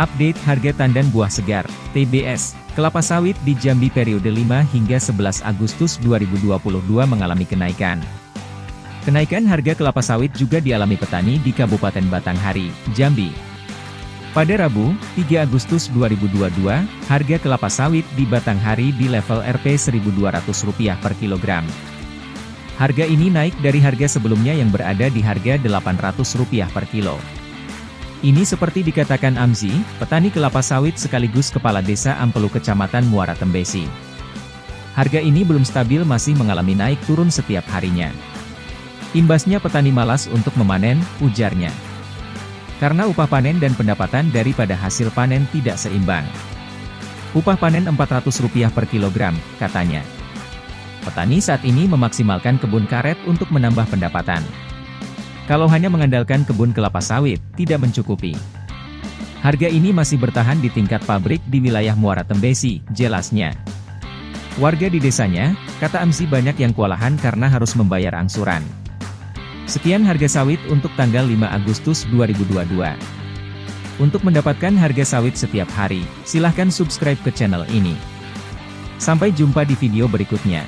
Update harga tandan buah segar, TBS, kelapa sawit di Jambi periode 5 hingga 11 Agustus 2022 mengalami kenaikan. Kenaikan harga kelapa sawit juga dialami petani di Kabupaten Batanghari, Jambi. Pada Rabu, 3 Agustus 2022, harga kelapa sawit di Batanghari di level Rp Rp1.200 per kilogram. Harga ini naik dari harga sebelumnya yang berada di harga Rp800 per kilo. Ini seperti dikatakan Amzi, petani kelapa sawit sekaligus kepala desa Ampelu Kecamatan Muara Tembesi. Harga ini belum stabil masih mengalami naik turun setiap harinya. Imbasnya petani malas untuk memanen, ujarnya. Karena upah panen dan pendapatan daripada hasil panen tidak seimbang. Upah panen Rp400 per kilogram, katanya. Petani saat ini memaksimalkan kebun karet untuk menambah pendapatan. Kalau hanya mengandalkan kebun kelapa sawit, tidak mencukupi. Harga ini masih bertahan di tingkat pabrik di wilayah Muara Tembesi, jelasnya. Warga di desanya, kata Amsi banyak yang kewalahan karena harus membayar angsuran. Sekian harga sawit untuk tanggal 5 Agustus 2022. Untuk mendapatkan harga sawit setiap hari, silahkan subscribe ke channel ini. Sampai jumpa di video berikutnya.